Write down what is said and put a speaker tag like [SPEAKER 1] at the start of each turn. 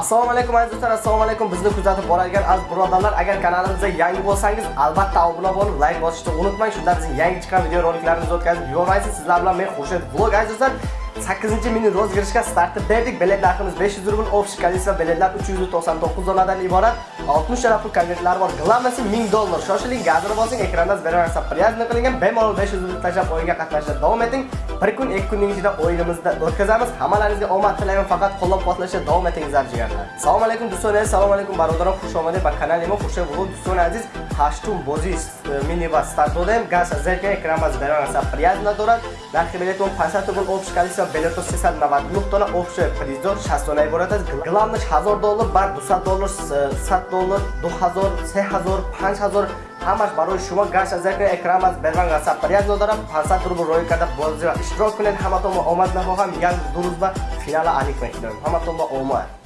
[SPEAKER 1] assalomu alaykum aziz do'stlar assalomu alaykum. Bizni kuzatib boradigan aziz birodarlar agar kanalimizga yangi bo'lsangiz albatta obuna bo'lib like bosishni unutmang. Shunda bizning yangi chiqqan videoroliklarimizni o'tkazib yubormaysiz. Sizlar bilan men Xurshid vlog aziz do'stlar. 8 mini rozgirishga startni berdik. Bilet narximiz 500 rubl общий количество biletlar 399 donadan iborat. 60 chana pul konvertlari bor. Glавноsi 1000 dollar. Shoshiling gazini bosing ekranda berilgan привязано qilingan bemalol 500 rubl tashlab o'yinga qatnashda davom eting. Bir kun ikki kunning ichida o'yinimizni o'tkazamiz. Hammalaringizga omad tilayman. Faqat qo'llab-quvvatlashda davom etingizlar jigarlar. Assalomu alaykum do'stlar assalomu alaykum barodarlar. xush omading va kanalimga xush хуршед do'stlar aziz. Азиз ҳаштум e, mini va startodem старт додаем газ зеркаи экранбаз беранаса дорад нархи билетон 500 рубл общий количество билетов 399 дона общий призор 60 дона иборат аст. Главнаш 1000 доллар бар 200 доллар 100 доллар 2000 3000 5000 ҳамаш барои шумо гаш аз зеркаи экранбаз берван аса приязна дорам. 500 рубл рой карда бозӣ иштирок кунед. Ҳаматон ба омад намоҳам як ду рӯз ба финала алик мекунем. Ҳаматон ба омад